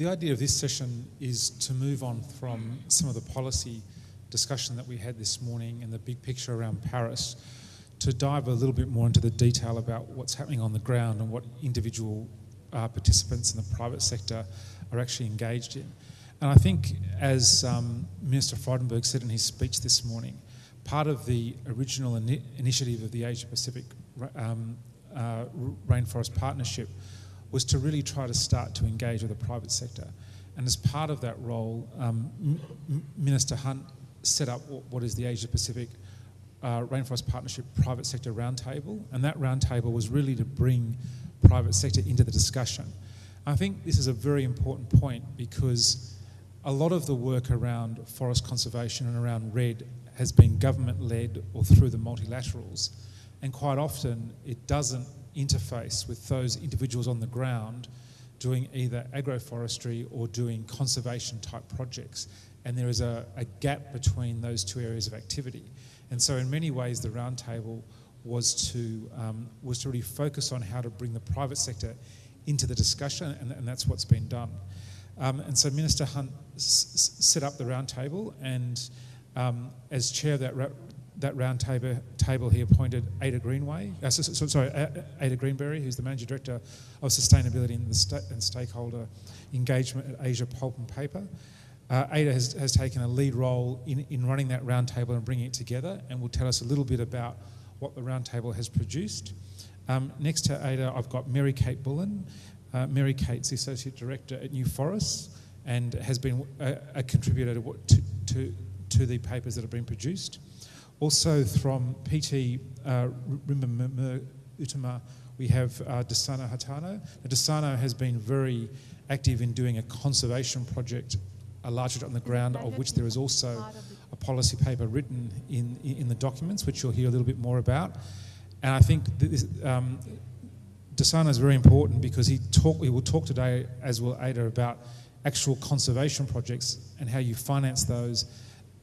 the idea of this session is to move on from some of the policy discussion that we had this morning and the big picture around Paris to dive a little bit more into the detail about what's happening on the ground and what individual uh, participants in the private sector are actually engaged in. And I think, as um, Minister Frydenberg said in his speech this morning, part of the original ini initiative of the Asia Pacific um, uh, Rainforest Partnership was to really try to start to engage with the private sector. And as part of that role, um, Minister Hunt set up what is the Asia Pacific uh, Rainforest Partnership Private Sector Roundtable, and that roundtable was really to bring private sector into the discussion. I think this is a very important point because a lot of the work around forest conservation and around REDD has been government-led or through the multilaterals, and quite often it doesn't interface with those individuals on the ground doing either agroforestry or doing conservation type projects. And there is a, a gap between those two areas of activity. And so in many ways, the roundtable was to, um, was to really focus on how to bring the private sector into the discussion, and, and that's what's been done. Um, and so Minister Hunt set up the roundtable, and um, as chair of that, that round table, table, he appointed Ada Greenway, uh, so, so, sorry, Ada Greenbury, who's the Managing Director of Sustainability and, sta and Stakeholder Engagement at Asia Pulp and Paper. Uh, Ada has, has taken a lead role in, in running that roundtable and bringing it together and will tell us a little bit about what the roundtable has produced. Um, next to Ada, I've got Mary Kate Bullen. Uh, Mary Kate's the Associate Director at New Forests and has been a, a contributor to, to, to, the papers that have been produced. Also from PT uh, Utama, we have uh, Dharsono Hartono. Dharsono has been very active in doing a conservation project a larger on the ground, of which there is also a policy paper written in, in the documents, which you'll hear a little bit more about. And I think this, um, Dharsono is very important because he, talk, he will talk today, as will Ada, about actual conservation projects and how you finance those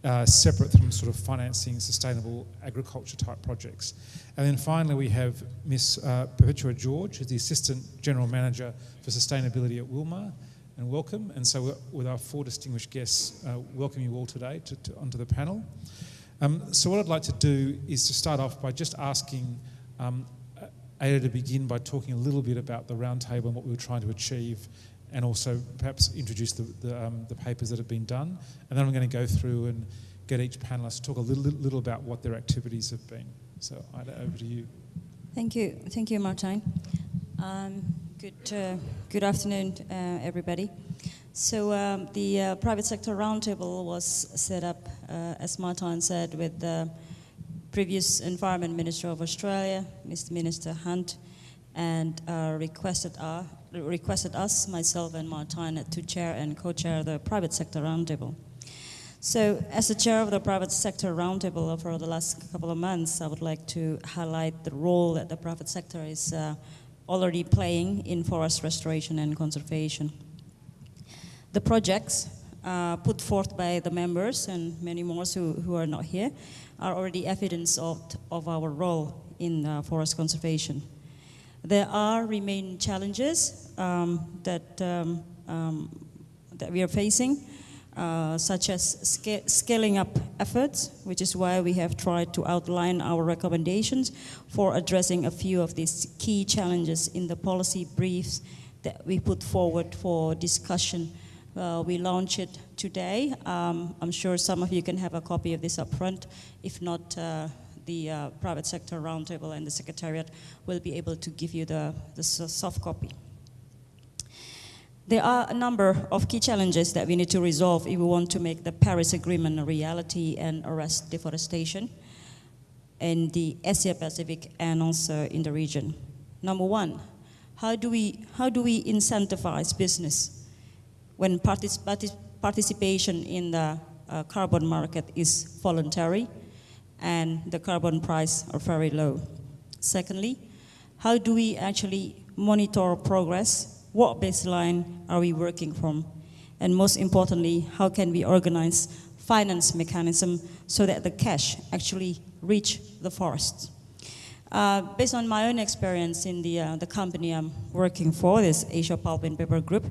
uh, separate from sort of financing sustainable agriculture type projects. And then finally we have Miss uh, Perpetua George, who's the Assistant General Manager for Sustainability at Wilmar, and welcome. And so with our four distinguished guests, uh, welcome you all today to, to, onto the panel. Um, so what I'd like to do is to start off by just asking um, Ada to begin by talking a little bit about the roundtable and what we were trying to achieve and also perhaps introduce the, the, um, the, papers that have been done. And then I'm going to go through and get each panelist to talk a little, little about what their activities have been. So Ida, over to you. Thank you. Thank you, Martijn. Um, Good, uh, good afternoon, uh, everybody. So um, the uh, private sector roundtable was set up, uh, as Martin said, with the previous Environment Minister of Australia, Mr. Minister Hunt, and uh, requested, uh, requested us, myself and Martin, to chair and co-chair the private sector roundtable. So as the chair of the private sector roundtable for the last couple of months, I would like to highlight the role that the private sector is already playing in forest restoration and conservation. The projects uh, put forth by the members and many more who, who are not here are already evidence of, of our role in uh, forest conservation. There are remain challenges um, that, um, um, that we are facing, uh, such as sca scaling up efforts, which is why we have tried to outline our recommendations for addressing a few of these key challenges in the policy briefs that we put forward for discussion. Uh, we launch it today. Um, I'm sure some of you can have a copy of this up front. If not, uh, the uh, private sector roundtable and the secretariat will be able to give you the, the soft copy. There are a number of key challenges that we need to resolve if we want to make the Paris Agreement a reality and arrest deforestation in the Asia Pacific and also in the region. Number one, how do we, how do we incentivize business when partic participation in the uh, carbon market is voluntary and the carbon price are very low? Secondly, how do we actually monitor progress what baseline are we working from? And most importantly, how can we organize finance mechanism so that the cash actually reach the forests? Uh, based on my own experience in the, uh, the company I'm working for, this Asia Pulp and Paper Group,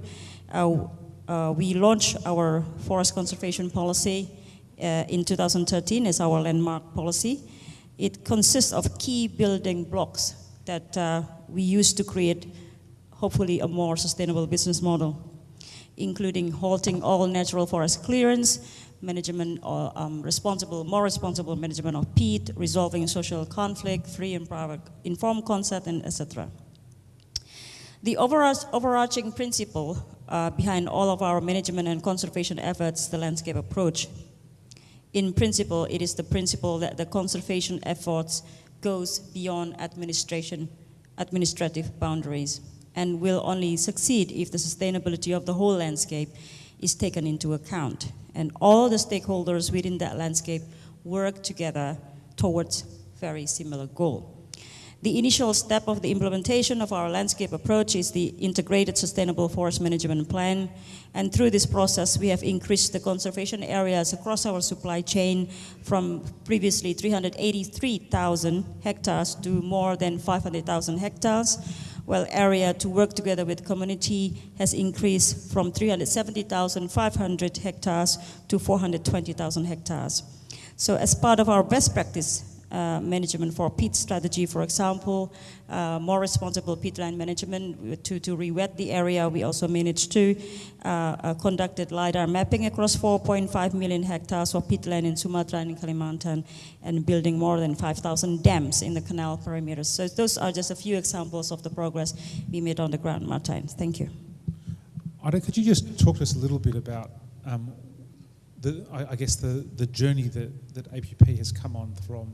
uh, uh, we launched our forest conservation policy uh, in 2013 as our landmark policy. It consists of key building blocks that uh, we use to create, hopefully, a more sustainable business model, including halting all natural forest clearance, management or um, responsible, more responsible management of peat, resolving social conflict, free and private informed consent, and etc. The overarch- overarching principle uh, behind all of our management and conservation efforts, the landscape approach. In principle, it is the principle that the conservation efforts goes beyond administration, administrative boundaries, and will only succeed if the sustainability of the whole landscape is taken into account, and all the stakeholders within that landscape work together towards very similar goal. The initial step of the implementation of our landscape approach is the integrated sustainable forest management plan. And through this process, we have increased the conservation areas across our supply chain from previously 383,000 hectares to more than 500,000 hectares, while area to work together with community has increased from 370,500 hectares to 420,000 hectares. So as part of our best practice uh, management for peat strategy, for example, uh, more responsible peatland management to, to re-wet the area. We also managed to uh, uh, conducted LiDAR mapping across 4.5 million hectares of peatland in Sumatra and Kalimantan and building more than 5,000 dams in the canal perimeters. So those are just a few examples of the progress we made on the ground, Martijn. Thank you. Ida, could you just talk to us a little bit about, um, the, I, I guess, the, the journey that, that APP has come on from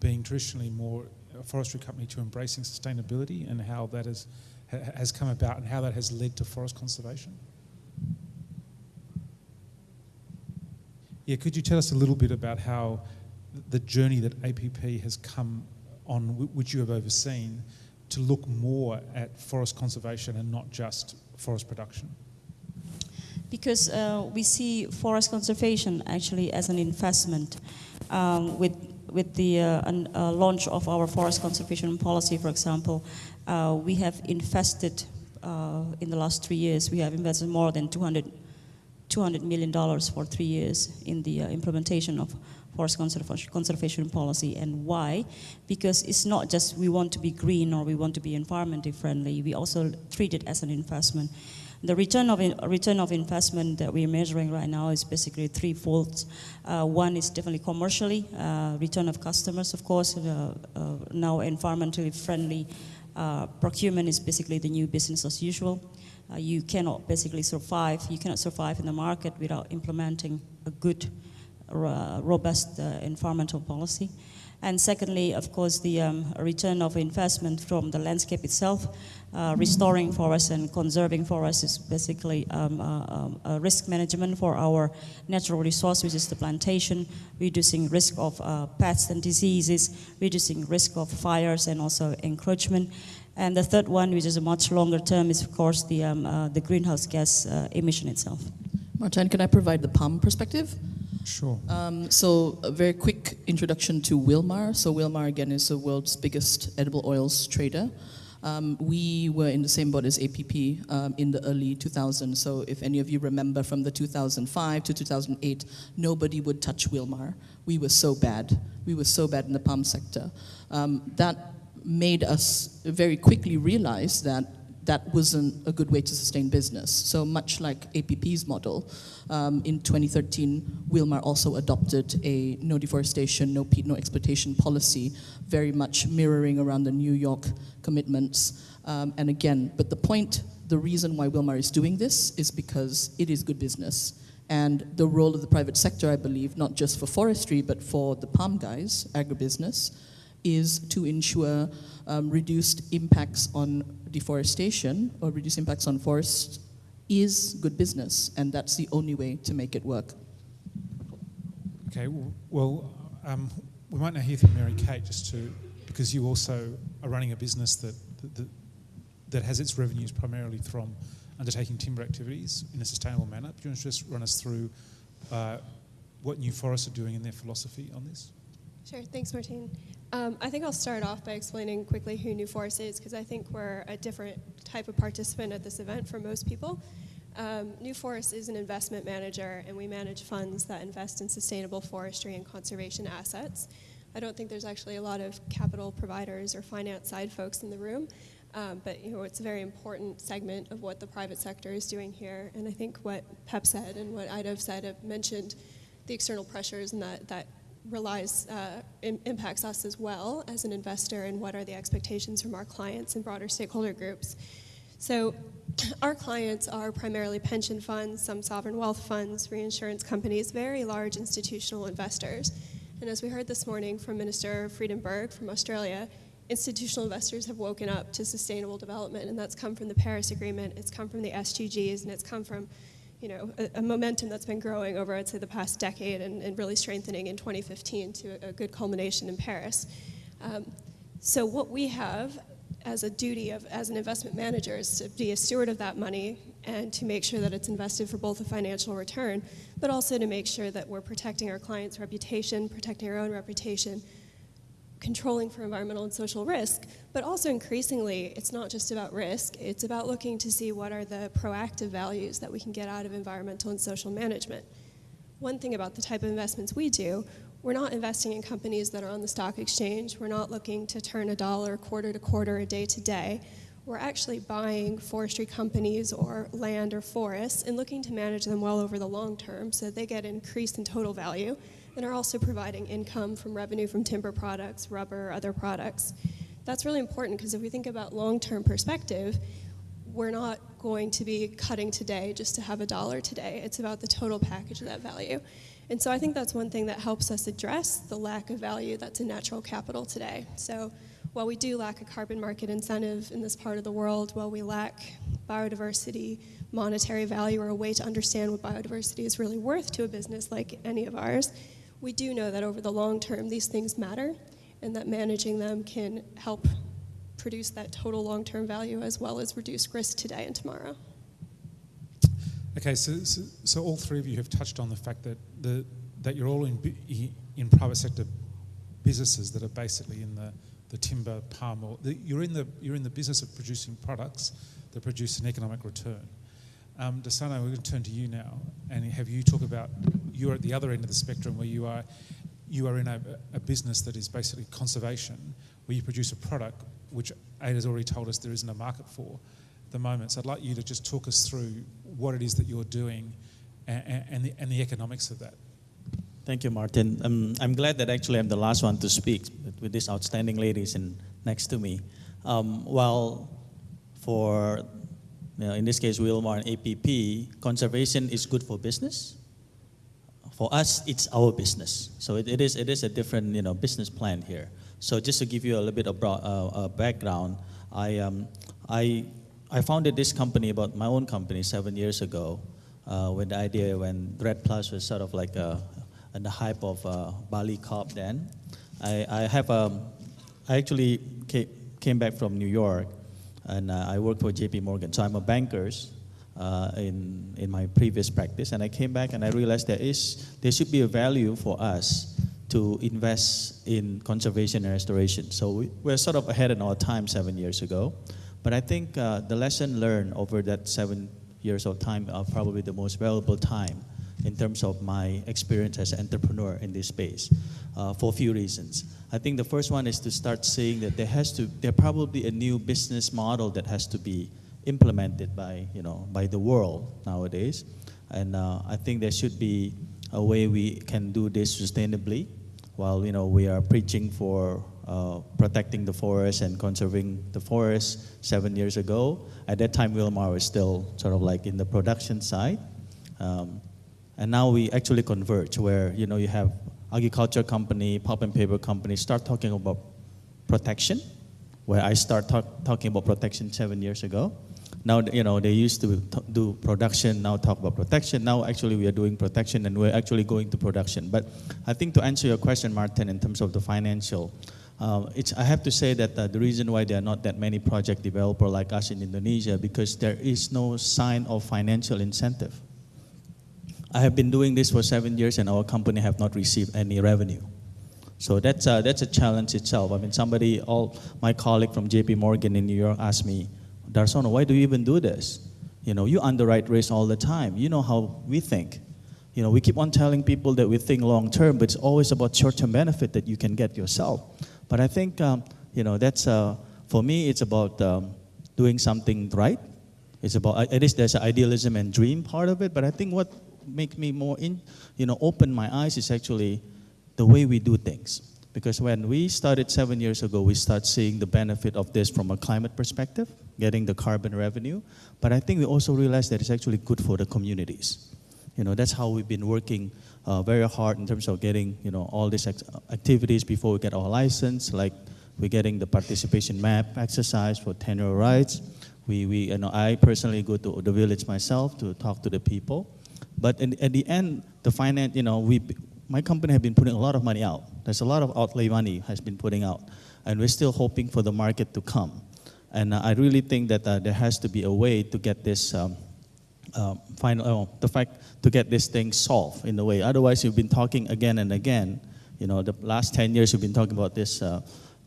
being traditionally more a forestry company to embracing sustainability and how that has, ha- has come about and how that has led to forest conservation? Yeah, could you tell us a little bit about how the journey that APP has come on, which you have overseen, to look more at forest conservation and not just forest production? Because uh, we see forest conservation actually as an investment um, with with the uh, an, uh, launch of our forest conservation policy, for example, uh, we have invested in the last three years, we have invested more than 200, 200 million dollars for three years in the uh, implementation of forest conservation policy. And why? Because it's not just we want to be green or we want to be environmentally friendly, we also treat it as an investment. The return of, in, return of investment that we're measuring right now is basically threefold. Uh, one is definitely commercially, uh, return of customers, of course. Uh, uh now environmentally friendly uh, procurement is basically the new business as usual. Uh, you cannot basically survive, you cannot survive in the market without implementing a good, robust environmental policy. And secondly, of course, the um, return of investment from the landscape itself. Uh, restoring forests and conserving forests is basically um, uh, um, a risk management for our natural resource, which is the plantation, reducing risk of uh, pests and diseases, reducing risk of fires and also encroachment. And the third one, which is a much longer term, is of course the, um, uh, the greenhouse gas uh, emission itself. Martijn, can I provide the PALM perspective? Sure. Um, so, a very quick introduction to Wilmar. So, Wilmar again is the world's biggest edible oils trader. Um, we were in the same boat as APP um, in the early 2000s. So if any of you remember from the 2005 to 2008, nobody would touch Wilmar. We were so bad. We were so bad in the palm sector. Um, that made us very quickly realize that that wasn't a good way to sustain business. So much like APP's model, um, in 2013, Wilmar also adopted a no deforestation, no peat, no exploitation policy, very much mirroring around the New York commitments. Um, and again, but the point, the reason why Wilmar is doing this is because it is good business. And the role of the private sector, I believe, not just for forestry, but for the palm guys, agribusiness, is to ensure um, reduced impacts on deforestation or reduced impacts on forests is good business, and that's the only way to make it work. Okay, well, um, we might now hear from Mary Kate just to, because you also are running a business that, that, that has its revenues primarily from undertaking timber activities in a sustainable manner. Do you want to just run us through uh, what New Forests are doing in their philosophy on this? Sure, thanks, Martijn. Um, I think I'll start off by explaining quickly who New Forest is, because I think we're a different type of participant at this event for most people. Um, New Forest is an investment manager, and we manage funds that invest in sustainable forestry and conservation assets. I don't think there's actually a lot of capital providers or finance side folks in the room, um, but you know it's a very important segment of what the private sector is doing here. And I think what Pep said and what Ida said have mentioned the external pressures and that that relies uh, im- impacts us as well as an investor and what are the expectations from our clients and broader stakeholder groups. So our clients are primarily pension funds, some sovereign wealth funds, reinsurance companies, very large institutional investors. And as we heard this morning from Minister Frydenberg from Australia, institutional investors have woken up to sustainable development, and that's come from the Paris Agreement, it's come from the SDGs, and it's come from you know, a, a momentum that's been growing over, I'd say, the past decade and, and really strengthening in 2015 to a, a good culmination in Paris. Um, so what we have as a duty of as an investment manager is to be a steward of that money and to make sure that it's invested for both a financial return, but also to make sure that we're protecting our clients' reputation, protecting our own reputation, controlling for environmental and social risk, but also increasingly, it's not just about risk, it's about looking to see what are the proactive values that we can get out of environmental and social management. One thing about the type of investments we do, we're not investing in companies that are on the stock exchange. We're not looking to turn a dollar quarter to quarter, a day to day. We're actually buying forestry companies or land or forests and looking to manage them well over the long term so they get increased in total value and are also providing income from revenue from timber products, rubber, other products. That's really important because if we think about long term perspective, we're not going to be cutting today just to have a dollar today. It's about the total package of that value. And so I think that's one thing that helps us address the lack of value that's in natural capital today. So while we do lack a carbon market incentive in this part of the world, while we lack biodiversity, monetary value, or a way to understand what biodiversity is really worth to a business like any of ours, we do know that over the long term, these things matter and that managing them can help produce that total long term value as well as reduce risk today and tomorrow. Okay, so, so, so all three of you have touched on the fact that the, that you're all in in private sector businesses that are basically in the, the timber, palm oil. The, you're in the you're in the business of producing products that produce an economic return. Um, Dharsono, we're going to turn to you now and have you talk about you're at the other end of the spectrum where you are you are in a, a business that is basically conservation, where you produce a product which Ada's already told us there isn't a market for at the moment. So I'd like you to just talk us through what it is that you're doing and, and, the, and the economics of that. Thank you, Martin. Um, I'm glad that actually I'm the last one to speak with, these outstanding ladies in, next to me. Um, while for, know, in this case, Wilmar and APP, conservation is good for business. For us, it's our business. So it, it, is, it is a different you know, business plan here. So just to give you a little bit of broad, uh, uh, background, I, um, I, I founded this company about my own company seven years ago uh, with the idea when REDD Plus was sort of like a, and the hype of uh, Bali COP then. I, I have um, I actually came back from New York and uh, I worked for JP Morgan. So I'm a banker uh, in, in my previous practice and I came back and I realized there is there should be a value for us to invest in conservation and restoration. So we, we're sort of ahead in our time seven years ago. But I think uh, the lesson learned over that seven years of time are probably the most valuable time in terms of my experience as an entrepreneur in this space uh, for a few reasons. I think the first one is to start seeing that there has to, there probably a new business model that has to be implemented by, you know, by the world nowadays. And uh, I think there should be a way we can do this sustainably while, you know, we are preaching for uh, protecting the forest and conserving the forest seven years ago. At that time, Wilmar was still sort of like in the production side. Um, and now we actually converge where, you know, you have agriculture company, pulp and paper company start talking about protection, where I start talk, talking about protection seven years ago. Now, you know, they used to do production, now talk about protection. Now, actually, we are doing protection and we're actually going to production. But I think to answer your question, Martin, in terms of the financial, uh, it's, I have to say that uh, the reason why there are not that many project developers like us in Indonesia because there is no sign of financial incentive. I have been doing this for seven years and our company have not received any revenue. So that's a, that's a challenge itself. I mean, somebody, all my colleague from JP Morgan in New York asked me, Dharsono, why do you even do this? You know, you underwrite risk all the time. You know how we think. You know, we keep on telling people that we think long term, but it's always about short term benefit that you can get yourself. But I think, um, you know, that's, uh, for me, it's about um, doing something right. It's about, at least there's an idealism and dream part of it, but I think what makes me more, in, you know, open my eyes is actually the way we do things. Because when we started seven years ago, we start seeing the benefit of this from a climate perspective, getting the carbon revenue. But I think we also realized that it's actually good for the communities. You know, that's how we've been working uh, very hard in terms of getting, you know, all these act- activities before we get our license, like we're getting the participation map exercise for tenure rights. We, we, you know, I personally go to the village myself to talk to the people. But in, at the end, the finance, you know, we, my company has been putting a lot of money out. There's a lot of outlay money has been putting out, and we're still hoping for the market to come. And uh, I really think that uh, there has to be a way to get this um, uh, final, the fact to get this thing solved in a way. Otherwise, you've been talking again and again. You know, the last 10 years you've been talking about this uh,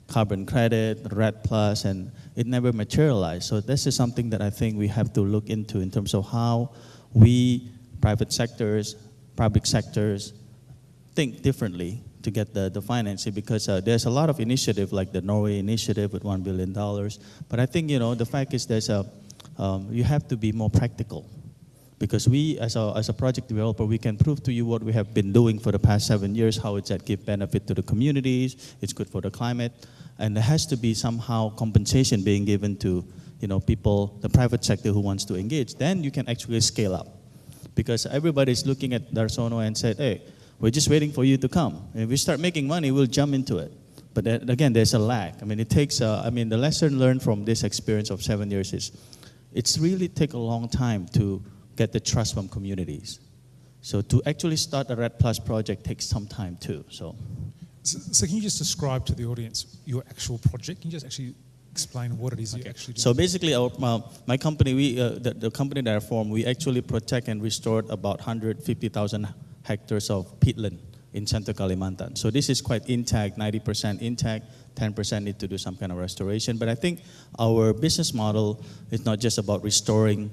carbon credit, REDD plus, and it never materialized. So this is something that I think we have to look into in terms of how we, private sectors, public sectors, think differently to get the, the financing because uh, there's a lot of initiative like the Norway initiative with $1 billion. But I think, you know, the fact is there's a, um, you have to be more practical because we, as a, as a project developer, we can prove to you what we have been doing for the past seven years, how it's that give benefit to the communities, it's good for the climate, and there has to be somehow compensation being given to, you know, people, the private sector who wants to engage. Then you can actually scale up because everybody's looking at Dharsono and said, hey, we're just waiting for you to come. And if we start making money, we'll jump into it. But again, there's a lag. I mean, it takes, uh, I mean, the lesson learned from this experience of seven years is it's really take a long time to get the trust from communities. So to actually start a REDD Plus project takes some time too. So So, so can you just describe to the audience your actual project? Can you just actually explain what it is you actually do? So basically, our, my, my company, we, uh, the, the company that I formed, we actually protect and restore about 150,000 hectares of peatland in Central Kalimantan. So this is quite intact, 90% intact, 10% need to do some kind of restoration. But I think our business model is not just about restoring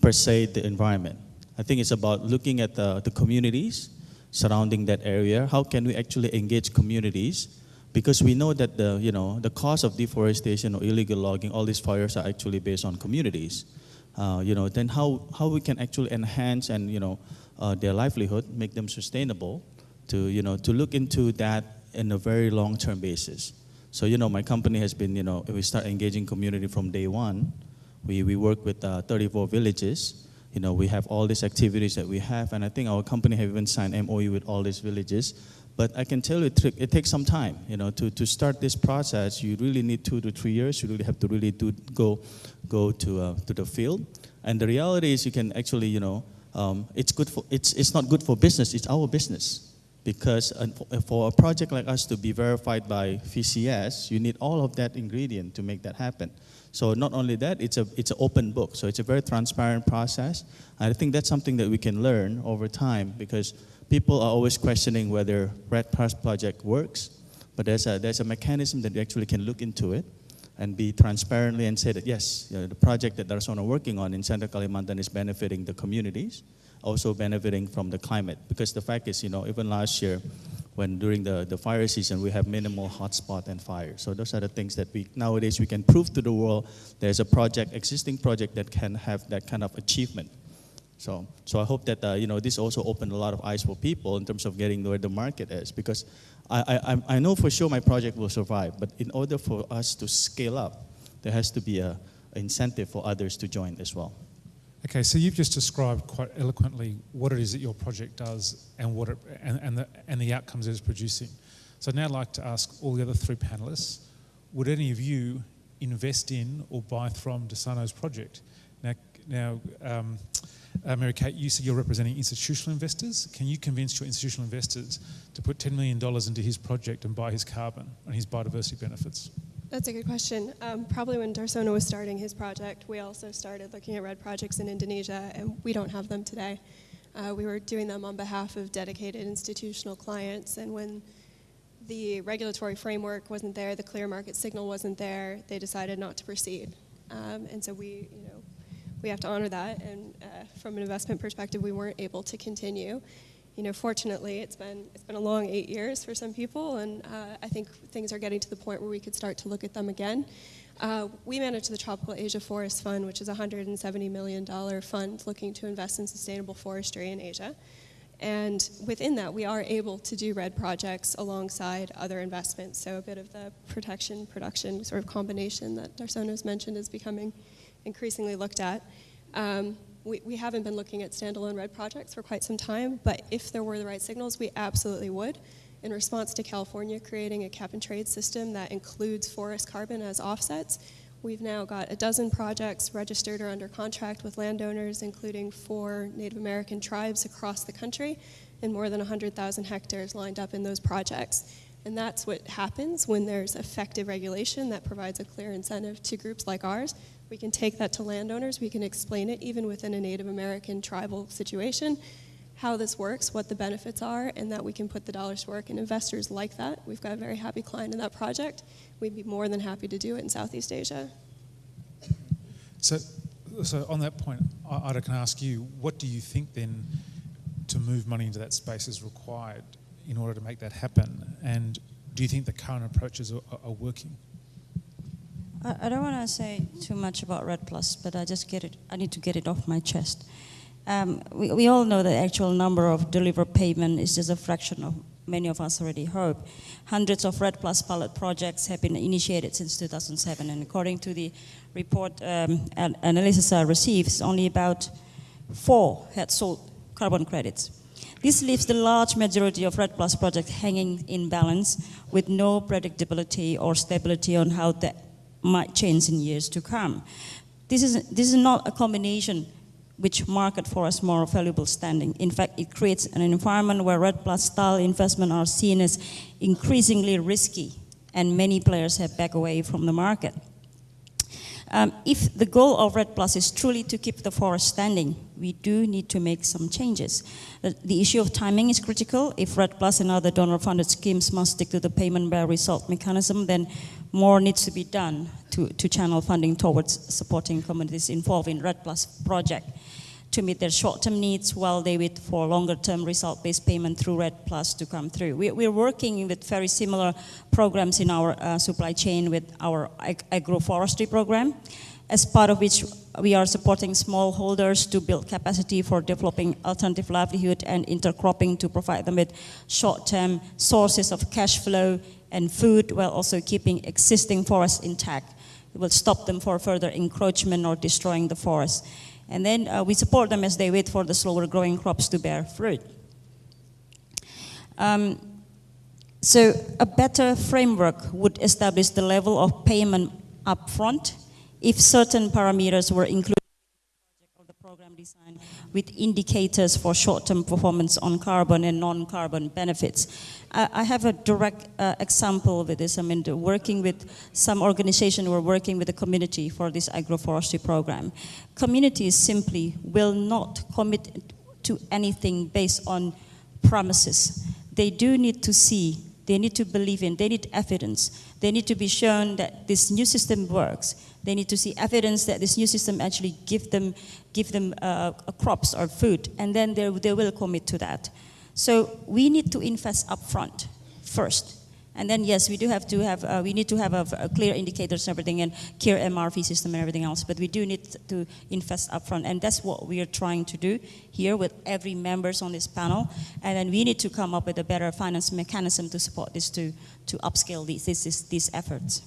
per se the environment. I think it's about looking at the, the communities surrounding that area. How can we actually engage communities? Because we know that the, you know, the cost of deforestation or illegal logging, all these fires are actually based on communities. Uh, you know, then how, how we can actually enhance and, you know, uh, their livelihood, make them sustainable, to, you know, to look into that in a very long-term basis. So, you know, my company has been, you know, we start engaging community from day one. We, we work with uh, 34 villages. You know, we have all these activities that we have, and I think our company have even signed MOU with all these villages. But I can tell you, it, takes some time. You know, to, to start this process, you really need two to three years. You really have to really do, go, go to, uh, to the field. And the reality is, you can actually, you know, um, it's good for, it's, it's not good for business. It's our business because for- a project like us to be verified by VCS, you need all of that ingredient to make that happen. So not only that, it's a it's an open book. So it's a very transparent process. I think that's something that we can learn over time because people are always questioning whether REDD Plus project works, but there's a there's a mechanism that we actually can look into it and be transparently and say that yes, you know, the project that Dharsono are working on in Central Kalimantan is benefiting the communities, also benefiting from the climate. Because the fact is, you know, even last year, when during the, the fire season, we have minimal hotspot and fire. So those are the things that we nowadays we can prove to the world there's a project, existing project that can have that kind of achievement. So, so I hope that uh, you know this also opened a lot of eyes for people in terms of getting where the market is. Because I, I, I'm- know for sure my project will survive, but in order for us to scale up, there has to be a, incentive for others to join as well. Okay, so you've just described quite eloquently what it is that your project does and what it, and, and, the, and the outcomes it is producing. So now I'd like to ask all the other three panelists, would any of you invest in or buy from Dharsono's project? Now, um, Mary Kate, you said you're representing institutional investors. Can you convince your institutional investors to put $10 million into his project and buy his carbon and his biodiversity benefits? That's a good question. Um, probably when Dharsono was starting his project, we also started looking at REDD projects in Indonesia, and we don't have them today. Uh, we were doing them on behalf of dedicated institutional clients, and when the regulatory framework wasn't there, the clear market signal wasn't there, they decided not to proceed. Um, and so we, you know, we have to honor that. And uh, from an investment perspective, we weren't able to continue. You know, fortunately, it's been it's been a long eight years for some people, and uh, I think things are getting to the point where we could start to look at them again. Uh, we manage the Tropical Asia Forest Fund, which is a $170 million fund looking to invest in sustainable forestry in Asia. And within that, we are able to do REDD projects alongside other investments. So a bit of the protection, production sort of combination that Dharsono has mentioned is becoming increasingly looked at. Um, we, we haven't been looking at standalone REDD projects for quite some time, but if there were the right signals, we absolutely would. In response to California creating a cap and trade system that includes forest carbon as offsets, We've now got a dozen projects registered or under contract with landowners, including four Native American tribes across the country, and more than 100,000 hectares lined up in those projects. And that's what happens when there's effective regulation that provides a clear incentive to groups like ours. We can take that to landowners, we can explain it even within a Native American tribal situation, how this works, what the benefits are, and that we can put the dollars to work. And investors like that. We've got a very happy client in that project we'd be more than happy to do it in Southeast Asia. So, so on that point, I- Ida can ask you, what do you think then to move money into that space is required in order to make that happen? And do you think the current approaches are, are working? I, I don't want to say too much about REDD Plus, but I just get it. I need to get it off my chest. Um, we, we all know the actual number of delivered payment is just a fraction of many of us already hope. Hundreds of REDD Plus pilot projects have been initiated since 2007, and according to the report um, analysis I received, only about four had sold carbon credits. This leaves the large majority of REDD Plus projects hanging in balance with no predictability or stability on how that might change in years to come. This is, this is not a combination which market for us more valuable standing. In fact, it creates an environment where REDD Plus style investment are seen as increasingly risky and many players have backed away from the market. Um, if the goal of REDD Plus is truly to keep the forest standing, we do need to make some changes. The, the issue of timing is critical. If REDD Plus and other donor-funded schemes must stick to the payment by result mechanism, then more needs to be done to, to channel funding towards supporting communities involved in REDD Plus project to meet their short-term needs while they wait for longer-term result-based payment through REDD Plus to come through. We, are working with very similar programs in our uh, supply chain with our ag agroforestry program, as part of which we are supporting smallholders to build capacity for developing alternative livelihood and intercropping to provide them with short-term sources of cash flow and food while also keeping existing forests intact. It will stop them for further encroachment or destroying the forest. And then uh, we support them as they wait for the slower growing crops to bear fruit. Um, so a better framework would establish the level of payment upfront if certain parameters were included design with indicators for short-term performance on carbon and non-carbon benefits. I, have a direct uh, example with this. I mean, working with some organization, we're working with the community for this agroforestry program. Communities simply will not commit to anything based on promises. They do need to see, they need to believe in, they need evidence. They need to be shown that this new system works they need to see evidence that this new system actually give them, give them uh, crops or food, and then they, they will commit to that. So we need to invest upfront first. And then yes, we do have to have, uh, we need to have a, a, clear indicators and everything and clear MRV system and everything else, but we do need to invest upfront. And that's what we are trying to do here with every members on this panel. And then we need to come up with a better finance mechanism to support this to, to upscale these, these, these efforts.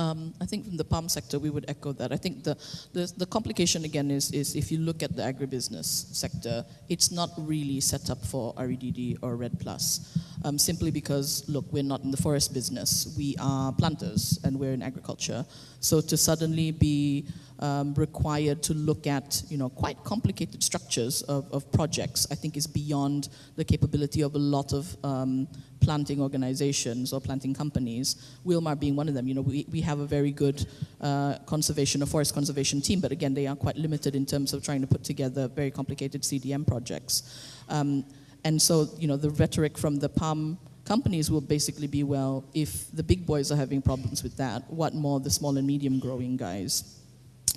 Um, I think from the palm sector, we would echo that. I think the, the, the, complication again is, is if you look at the agribusiness sector, it's not really set up for REDD or REDD Plus. Um, simply because, look, we're not in the forest business. We are planters and we're in agriculture. So to suddenly be um, required to look at, you know, quite complicated structures of, of projects, I think is beyond the capability of a lot of um, planting organizations or planting companies, Wilmar being one of them. You know, we, we have a very good uh, conservation or forest conservation team, but again, they are quite limited in terms of trying to put together very complicated CDM projects. Um, and so, you know, the rhetoric from the palm companies will basically be, well, if the big boys are having problems with that, what more the small and medium growing guys?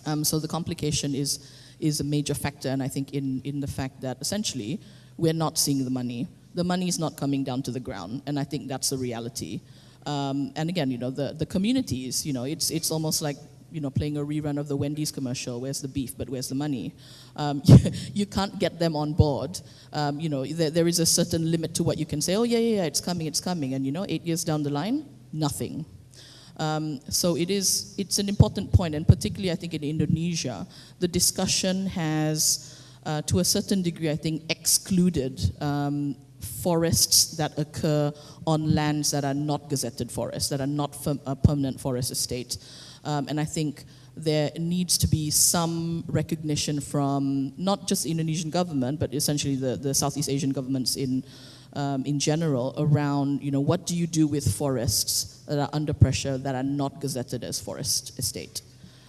Um, so the complication is, is a major factor, and I think in, in the fact that essentially we're not seeing the money. The money is not coming down to the ground, and I think that's the reality. Um, and again, you know, the, the communities, you know, it's, it's almost like you know, playing a rerun of the Wendy's commercial, where's the beef, but where's the money? Um, you, can't get them on board. Um, you know, there, there is a certain limit to what you can say, oh yeah, yeah, yeah, it's coming, it's coming. And you know, eight years down the line, nothing. Um, so it is, it's an important point, and particularly I think in Indonesia, the discussion has, uh, to a certain degree, I think, excluded um, forests that occur on lands that are not gazetted forests, that are not firm, uh, permanent forest estate. Um, and I think there needs to be some recognition from not just the Indonesian government, but essentially the, the Southeast Asian governments in, um, in general around, you know, what do you do with forests that are under pressure that are not gazetted as forest estate?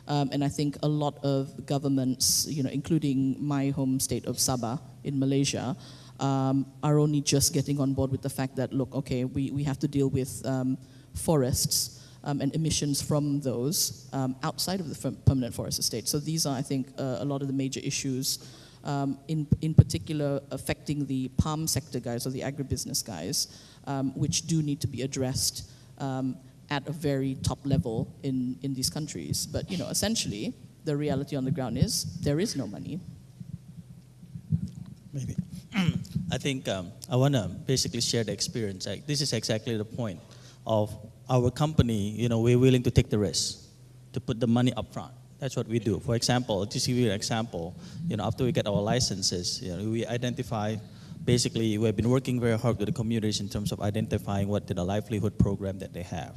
Um, and I think a lot of governments, you know, including my home state of Sabah in Malaysia, um, are only just getting on board with the fact that, look, okay, we, we have to deal with um, forests um, and emissions from those um, outside of the permanent forest estate. So these are, I think, uh, a lot of the major issues, um, in, in particular affecting the palm sector guys or the agribusiness guys, um, which do need to be addressed um, at a very top level in, in these countries. But, you know, essentially, the reality on the ground is there is no money. Maybe. I think um, I want to basically share the experience. This is exactly the point of our company, you know, we're willing to take the risk to put the money up front. That's what we do. For example, just give you an example, you know, after we get our licenses, you know, we identify, basically, we've been working very hard with the communities in terms of identifying what the livelihood program that they have.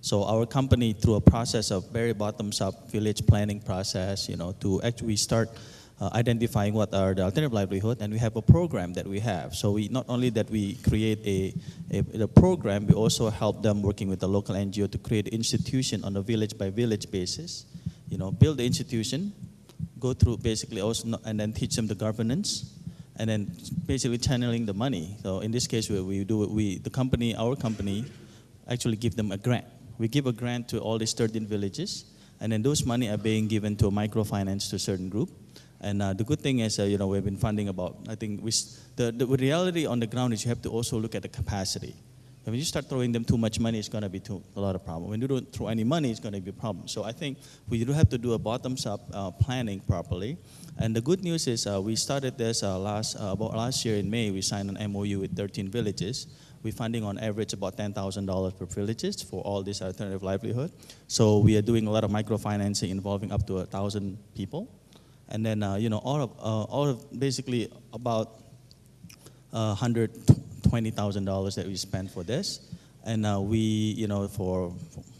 So our company, through a process of very bottoms-up village planning process, you know, to actually start uh, identifying what are the alternative livelihood, and we have a program that we have. So we not only that we create a, a, a program, we also help them working with the local NGO to create institution on a village by village basis. You know, build the institution, go through basically also, and then teach them the governance, and then basically channeling the money. So in this case, we, we do we the company, our company, actually give them a grant. We give a grant to all these 13 villages, and then those money are being given to a microfinance to a certain group and uh, the good thing is, uh, you know, we've been funding about, I think, we, the, the reality on the ground is you have to also look at the capacity. When you start throwing them too much money, it's going to be too, a lot of problem. When you don't throw any money, it's going to be a problem. So I think we do have to do a bottoms-up uh, planning properly. And the good news is uh, we started this uh, last, uh, about last year in May. We signed an MOU with 13 villages. We're funding on average about $10,000 per villages for all this alternative livelihood. So we are doing a lot of microfinancing involving up to 1,000 people. And then, uh, you know, all of, uh, all of basically about uh, $120,000 that we spent for this. And uh, we, you know, for,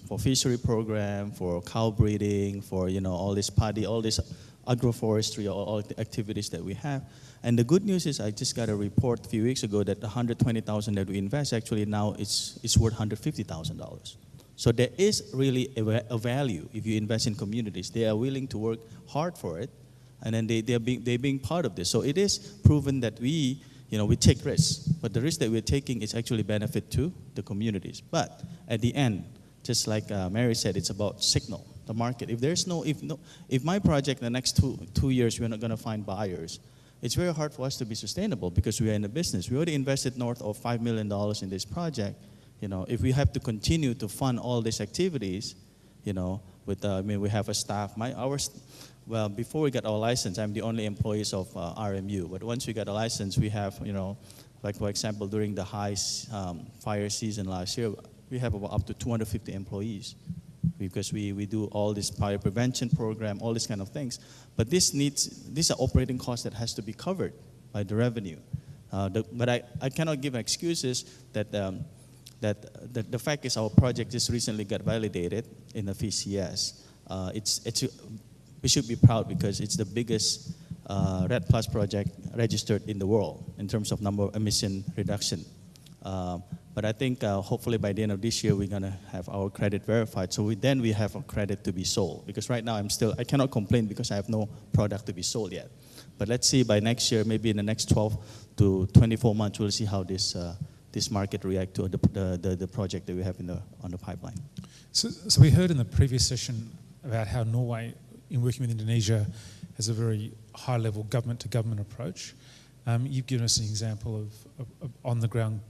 for fishery program, for cow breeding, for, you know, all this paddy, all this agroforestry, all, all the activities that we have. And the good news is I just got a report a few weeks ago that the 120,000 that we invest actually now is, is worth $150,000. So there is really a, a, value if you invest in communities. They are willing to work hard for it and then they, they're, being, they're being part of this. So it is proven that we, you know, we take risks, but the risk that we're taking is actually benefit to the communities. But at the end, just like uh, Mary said, it's about signal, the market. If there's no, if no, if my project in the next two, two years, we're not going to find buyers, it's very hard for us to be sustainable because we are in the business. We already invested north of $5 million in this project. You know, if we have to continue to fund all these activities, you know, with, uh, I mean, we have a staff, my, our, well, before we got our license, I'm the only employees of uh, RMU. But once we got a license, we have, you know, like for example, during the high um, fire season last year, we have about up to 250 employees because we, we do all this fire prevention program, all these kind of things. But this needs, these are operating costs that has to be covered by the revenue. Uh, the, but I, I cannot give excuses that, um, that, that the fact is our project just recently got validated in the VCS. Uh, it's, it's we should be proud because it's the biggest uh, REDD Plus project registered in the world in terms of number of emission reduction. Uh, but I think uh, hopefully by the end of this year we're gonna have our credit verified. So we, then we have a credit to be sold because right now I'm still I cannot complain because I have no product to be sold yet. But let's see by next year, maybe in the next 12 to 24 months, we'll see how this uh, this market react to the, the, the, the project that we have in the, on the pipeline. So, so we heard in the previous session about how Norway, in working with Indonesia, has a very high-level government-to-government approach. Um, you've given us an example of, of, of on-the-ground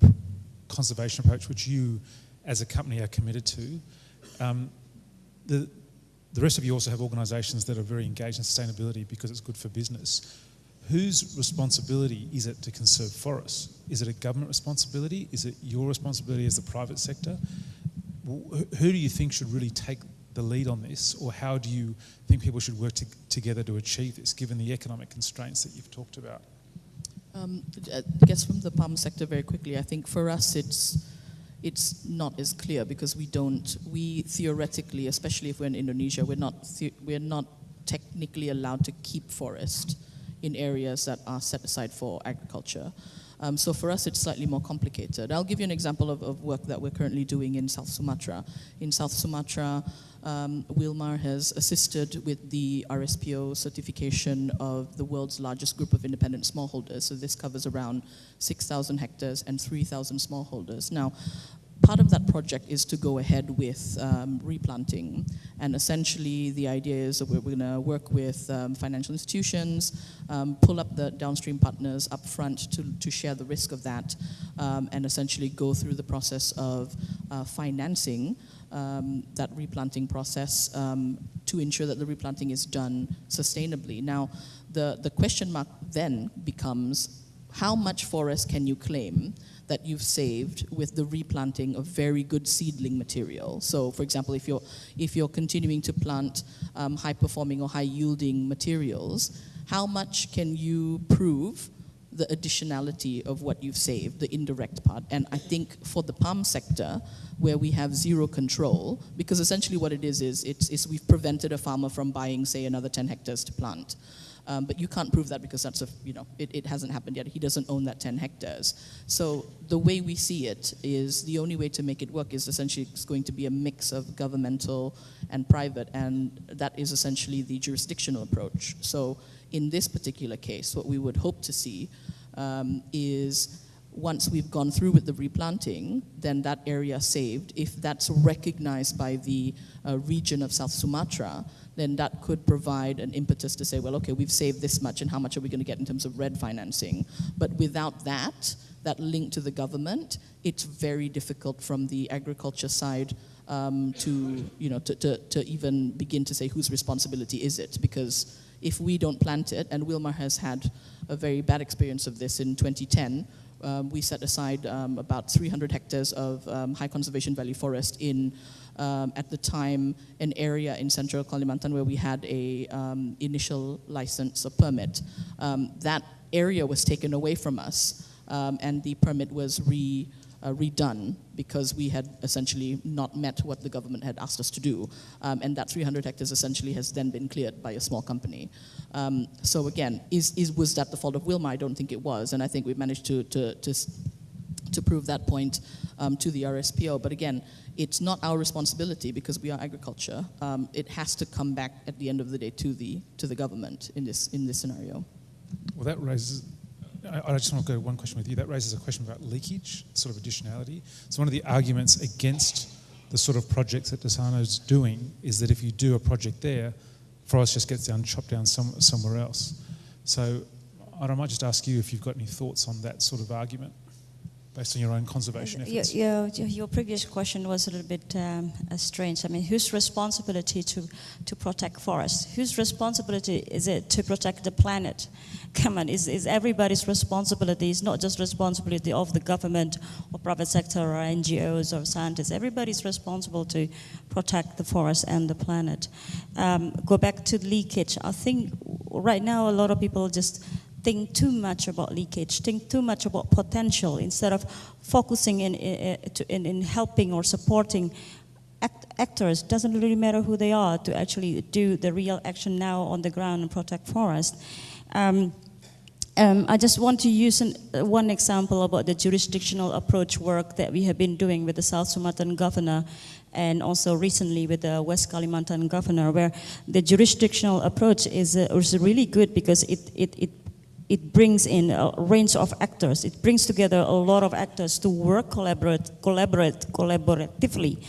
conservation approach, which you, as a company, are committed to. Um, the, the rest of you also have organisations that are very engaged in sustainability because it's good for business. Whose responsibility is it to conserve forests? Is it a government responsibility? Is it your responsibility as the private sector? Who do you think should really take the lead on this, or how do you think people should work to, together to achieve this, given the economic constraints that you've talked about? Um, I guess from the palm sector very quickly, I think for us it's it's not as clear because we don't we theoretically, especially if we're in Indonesia, we're not we're not technically allowed to keep forest in areas that are set aside for agriculture. Um, so for us, it's slightly more complicated. I'll give you an example of, of work that we're currently doing in South Sumatra. In South Sumatra, um, Wilmar has assisted with the RSPO certification of the world's largest group of independent smallholders. So this covers around 6,000 hectares and 3,000 smallholders. Now, part of that project is to go ahead with um, replanting. And essentially, the idea is that we're, we're going to work with um, financial institutions, um, pull up the downstream partners up front to, to share the risk of that, um, and essentially go through the process of uh, financing um, that replanting process to ensure that the replanting is done sustainably. Now, the, the question mark then becomes how much forest can you claim that you've saved with the replanting of very good seedling material? So, for example, if you're, if you're continuing to plant um, high performing or high yielding materials, how much can you prove the additionality of what you've saved, the indirect part. And I think for the palm sector, where we have zero control, because essentially what it is is it's, it's we've prevented a farmer from buying, say, another 10 hectares to plant. Um, but you can't prove that because that's a, you know, it, it hasn't happened yet. He doesn't own that 10 hectares. So the way we see it is the only way to make it work is essentially it's going to be a mix of governmental and private, and that is essentially the jurisdictional approach. So in this particular case, what we would hope to see um, is once we've gone through with the replanting, then that area saved, if that's recognized by the uh, region of South Sumatra, then that could provide an impetus to say, well, okay, we've saved this much, and how much are we going to get in terms of REDD financing? But without that, that link to the government, it's very difficult from the agriculture side um, to, you know, to, to, to even begin to say whose responsibility is it, because if we don't plant it, and Wilmar has had a very bad experience of this in 2010, um, we set aside um, about 300 hectares of um, high conservation value forest in, um, at the time, an area in central Kalimantan where we had a um, initial license or permit. That area was taken away from us, and the permit was re, uh, redone because we had essentially not met what the government had asked us to do. Um, and that 300 hectares essentially has then been cleared by a small company. Um, so again, is, is, was that the fault of Wilmar? I don't think it was. And I think we've managed to, to, to, to prove that point um, to the RSPO. But again, it's not our responsibility because we are agriculture. Um, it has to come back at the end of the day to the, to the government in this, in this scenario. Well, that raises I, just want to go one question with you. That raises a question about leakage, sort of additionality. So one of the arguments against the sort of projects that Dharsono's doing is that if you do a project there, forest just gets down, chopped down some, somewhere else. So I might just ask you if you've got any thoughts on that sort of argument based on your own conservation Your, efforts. your, your previous question was a little bit um, uh, strange. I mean, whose responsibility to, to protect forests? Whose responsibility is it to protect the planet? Come on, is, is everybody's responsibility. It's not just responsibility of the government or private sector or NGOs or scientists. Everybody's responsible to protect the forest and the planet. Um, go back to leakage. I think right now a lot of people just think too much about leakage, think too much about potential instead of focusing in, in, in helping or supporting act, actors. Doesn't really matter who they are to actually do the real action now on the ground and protect forest. Um, um, I just want to use an, uh, one example about the jurisdictional approach work that we have been doing with the South Sumatran governor and also recently with the West Kalimantan governor, where the jurisdictional approach is, uh, is really good because it, it, it it brings in a range of actors. It brings together a lot of actors to work collaborate, collaborate, collaboratively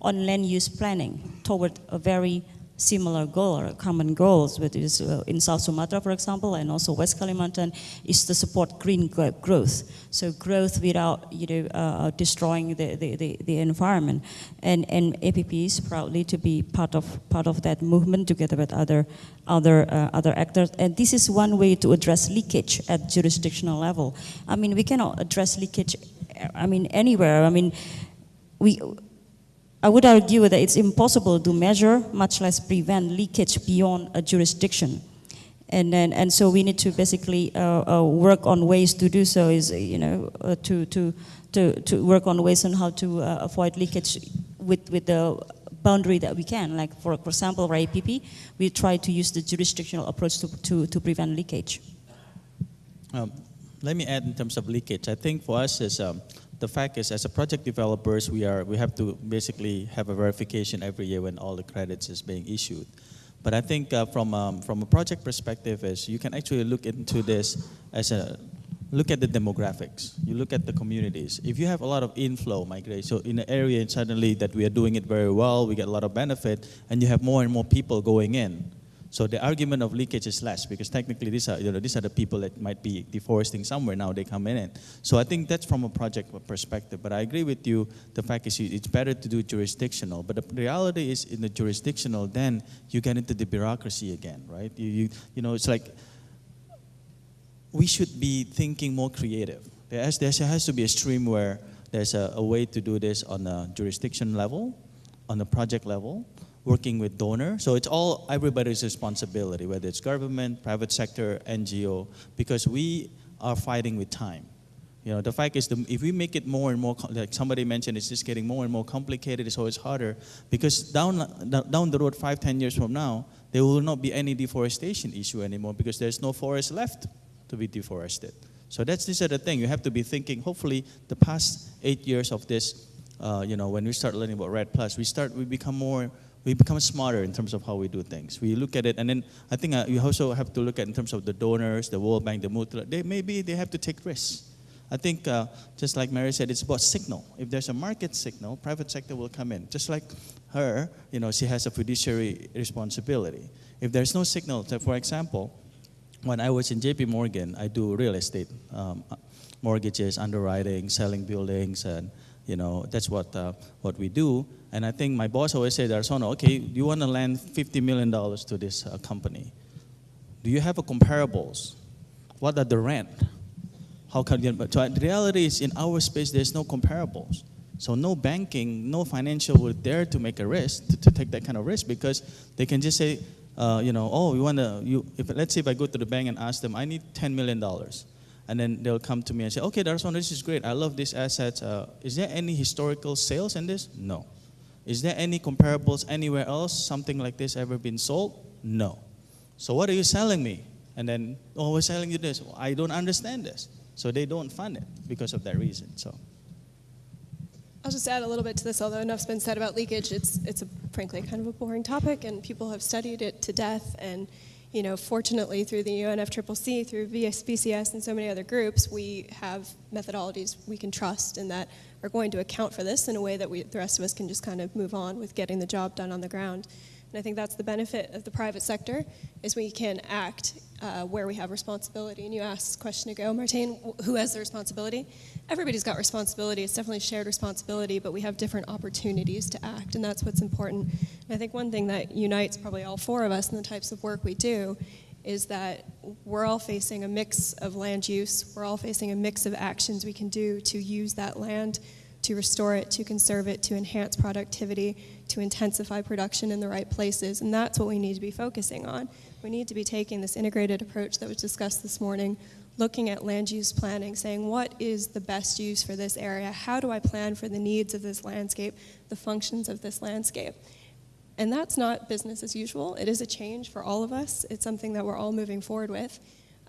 on land use planning toward a very similar goal or common goals, which is uh, in South Sumatra, for example, and also West Kalimantan, is to support green growth. So growth without you know uh, destroying the, the, the, the environment, and and APP is proudly to be part of part of that movement together with other other uh, other actors. And this is one way to address leakage at jurisdictional level. I mean, we cannot address leakage. I mean, anywhere. I mean, we I would argue that it's impossible to measure, much less prevent leakage beyond a jurisdiction. And, then, and so we need to basically uh, uh, work on ways to do so is, you know, uh, to, to, to, to work on ways on how to uh, avoid leakage with, with the boundary that we can. Like for, for example, for APP, we try to use the jurisdictional approach to, to, to prevent leakage. Um, let me add in terms of leakage. I think for us is um, the fact is as a project developers we are we have to basically have a verification every year when all the credits is being issued. But I think uh, from um, from a project perspective is you can actually look into this as a look at the demographics. You look at the communities. If you have a lot of inflow migration, so in an area and suddenly that we are doing it very well, we get a lot of benefit, and you have more and more people going in so the argument of leakage is less because technically these are, you know, these are the people that might be deforesting somewhere now they come in it. So I think that's from a project perspective. But I agree with you. The fact is it's better to do jurisdictional. But the reality is in the jurisdictional, then you get into the bureaucracy again, right? You, you, you know, it's like we should be thinking more creative. There has, there has to be a stream where there's a, a way to do this on a jurisdiction level, on a project level, working with donor. So it's all everybody's responsibility, whether it's government, private sector, NGO, because we are fighting with time. You know, the fact is, the, if we make it more and more, like somebody mentioned, it's just getting more and more complicated, it's always harder, because down, down the road, five, ten years from now, there will not be any deforestation issue anymore because there's no forest left to be deforested. So that's this other thing. You have to be thinking, hopefully, the past eight years of this, uh, you know, when we start learning about REDD Plus, we start, we become more we become smarter in terms of how we do things. We look at it, and then I think uh, you also have to look at in terms of the donors, the World Bank, the multilateral. They maybe they have to take risks. I think uh, just like Mary said, it's about signal. If there's a market signal, private sector will come in. Just like her, you know, she has a fiduciary responsibility. If there's no signal, so for example, when I was in J.P. Morgan, I do real estate, um, mortgages, underwriting, selling buildings, and you know that's what uh, what we do. And I think my boss always said, Dharsono, okay, you want to lend $50 million to this uh, company. Do you have a comparables? What are the rent? How can you, but the reality is in our space, there's no comparables. So no banking, no financial would dare to make a risk, to, to take that kind of risk because they can just say, uh, you know, oh, you want to, you, if, let's say if I go to the bank and ask them, I need $10 million. And then they'll come to me and say, okay, Dharsono, this is great. I love this asset. Uh, is there any historical sales in this? No. Is there any comparables anywhere else, something like this ever been sold? No. So what are you selling me? And then, oh, we're selling you this. Well, I don't understand this. So they don't fund it because of that reason. So. I'll just add a little bit to this, although enough's been said about leakage. It's, it's a, frankly kind of a boring topic, and people have studied it to death. And you know, fortunately, through the UNFCCC, through VCS, and so many other groups, we have methodologies we can trust and that are going to account for this in a way that we, the rest of us can just kind of move on with getting the job done on the ground. And I think that's the benefit of the private sector, is we can act uh, where we have responsibility. And you asked a question ago, Martine, who has the responsibility? Everybody's got responsibility. It's definitely shared responsibility, but we have different opportunities to act, and that's what's important. And I think one thing that unites probably all four of us in the types of work we do is that we're all facing a mix of land use. We're all facing a mix of actions we can do to use that land to restore it, to conserve it, to enhance productivity, to intensify production in the right places. And that's what we need to be focusing on. We need to be taking this integrated approach that was discussed this morning, looking at land use planning, saying what is the best use for this area? How do I plan for the needs of this landscape, the functions of this landscape? And that's not business as usual. It is a change for all of us. It's something that we're all moving forward with.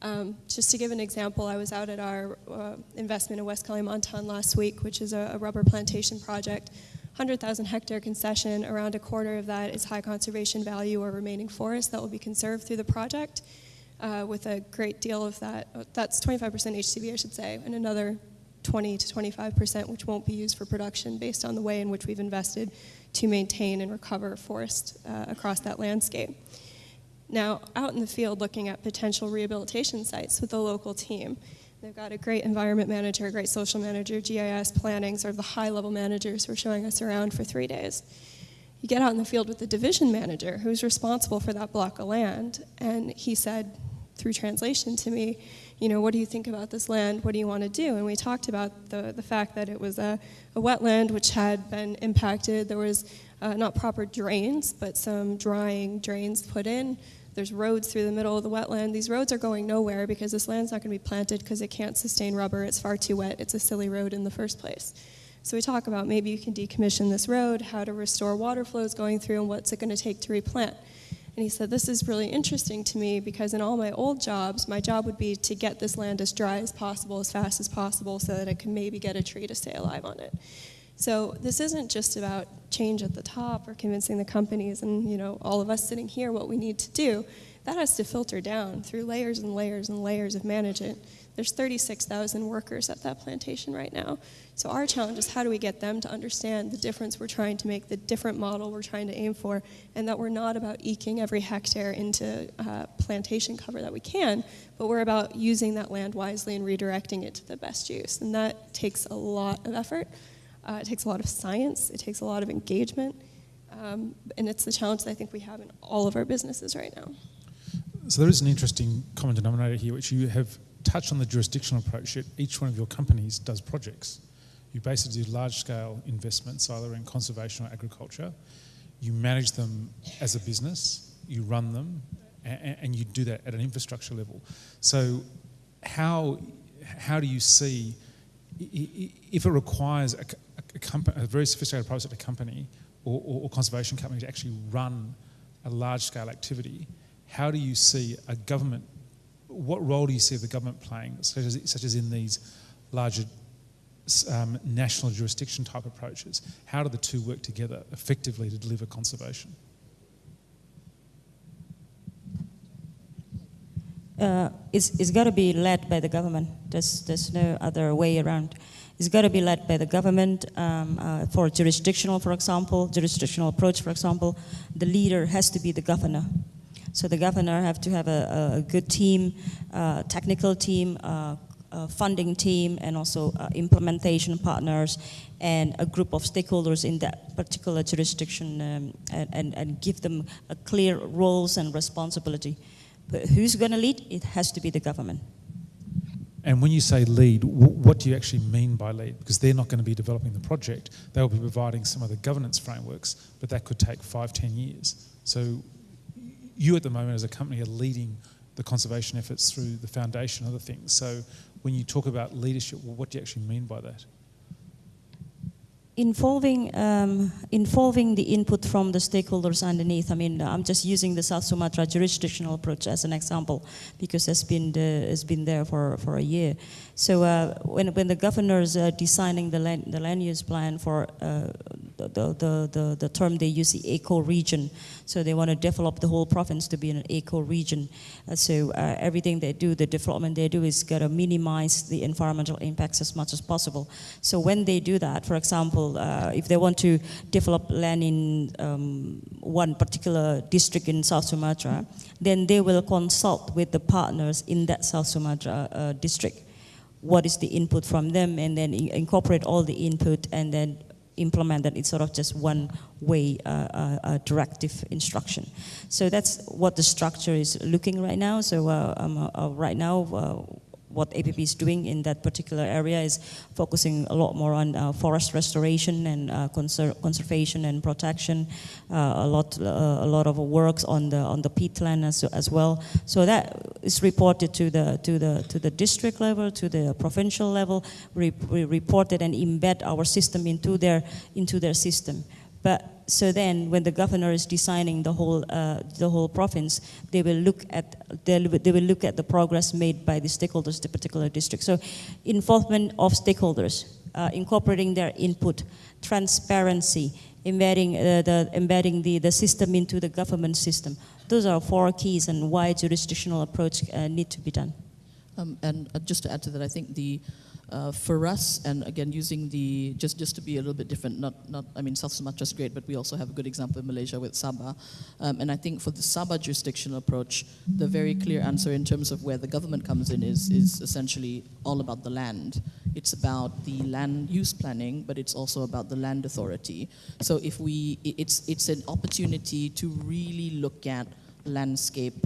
Um, just to give an example, I was out at our uh, investment in West Kalimantan last week, which is a, a rubber plantation project. 100,000 hectare concession, around a quarter of that is high conservation value or remaining forest that will be conserved through the project. Uh, with a great deal of that. That's 25% HCV, I should say, and another 20 to 25%, which won't be used for production based on the way in which we've invested to maintain and recover forest uh, across that landscape. Now, out in the field looking at potential rehabilitation sites with the local team, they've got a great environment manager, a great social manager, GIS planning, sort of the high level managers who are showing us around for three days. You get out in the field with the division manager who's responsible for that block of land, and he said through translation to me, you know, what do you think about this land? What do you want to do? And we talked about the, the fact that it was a, a wetland which had been impacted. There was uh, not proper drains, but some drying drains put in. There's roads through the middle of the wetland. These roads are going nowhere because this land's not going to be planted because it can't sustain rubber. It's far too wet. It's a silly road in the first place. So we talk about maybe you can decommission this road, how to restore water flows going through, and what's it going to take to replant. And he said, This is really interesting to me because in all my old jobs, my job would be to get this land as dry as possible, as fast as possible, so that I could maybe get a tree to stay alive on it. So this isn't just about change at the top or convincing the companies and you know all of us sitting here what we need to do. That has to filter down through layers and layers and layers of management. There's 36,000 workers at that plantation right now. So our challenge is how do we get them to understand the difference we're trying to make, the different model we're trying to aim for, and that we're not about eking every hectare into uh, plantation cover that we can, but we're about using that land wisely and redirecting it to the best use. And that takes a lot of effort. Uh, it takes a lot of science. It takes a lot of engagement. Um, and it's the challenge that I think we have in all of our businesses right now. So there is an interesting common denominator here, which you have touched on the jurisdictional approach. Each one of your companies does projects. You basically do large-scale investments, either in conservation or agriculture. You manage them as a business. You run them, and, and you do that at an infrastructure level. So, how how do you see if it requires a, a, a very sophisticated private sector company or, or, or conservation company to actually run a large-scale activity? How do you see a government? What role do you see the government playing, such as, such as in these larger um, national jurisdiction type approaches? How do the two work together effectively to deliver conservation? Uh, it's, it's got to be led by the government. There's, there's no other way around. It's got to be led by the government. Um, uh, for jurisdictional, for example, jurisdictional approach, for example, the leader has to be the governor. So the governor have to have a, a good team, uh, technical team, uh, funding team, and also uh, implementation partners, and a group of stakeholders in that particular jurisdiction, um, and, and, and give them a clear roles and responsibility. But who's going to lead? It has to be the government. And when you say lead, what do you actually mean by lead? Because they're not going to be developing the project. They'll be providing some of the governance frameworks, but that could take five, ten years. So you at the moment as a company are leading the conservation efforts through the foundation and other things. So when you talk about leadership, well, what do you actually mean by that? involving um, involving the input from the stakeholders underneath. I mean, I'm just using the South Sumatra jurisdictional approach as an example because it's been the, it's been there for, for a year. So uh, when when the governors are designing the land, the land use plan for uh, the, the, the, the term they use the eco region, so they want to develop the whole province to be an eco region. Uh, so uh, everything they do, the development they do is got to minimize the environmental impacts as much as possible. So when they do that, for example, uh, if they want to develop land in um, one particular district in South Sumatra, then they will consult with the partners in that South Sumatra uh, district. What is the input from them, and then incorporate all the input, and then implement that it's sort of just one way uh, uh, uh, directive instruction. So that's what the structure is looking right now. So uh, um, uh, right now, uh, what APP is doing in that particular area is focusing a lot more on uh, forest restoration and uh, conser conservation and protection. Uh, a lot, a lot of works on the on the peatland as, as well. So that is reported to the to the to the district level, to the provincial level. We, we report it and embed our system into their into their system. But so then, when the governor is designing the whole uh, the whole province, they will look at they will look at the progress made by the stakeholders, the particular district. So, involvement of stakeholders, uh, incorporating their input, transparency, embedding, uh, the, embedding the, the system into the government system. Those are four keys and why jurisdictional approach uh, need to be done. Um, and uh, just to add to that, I think the uh, for us, and again using the just just to be a little bit different, not not I mean South Sumatra is great, but we also have a good example in Malaysia with Sabah, um, and I think for the Sabah jurisdictional approach, the very clear answer in terms of where the government comes in is is essentially all about the land. It's about the land use planning, but it's also about the land authority. So if we, it's it's an opportunity to really look at landscape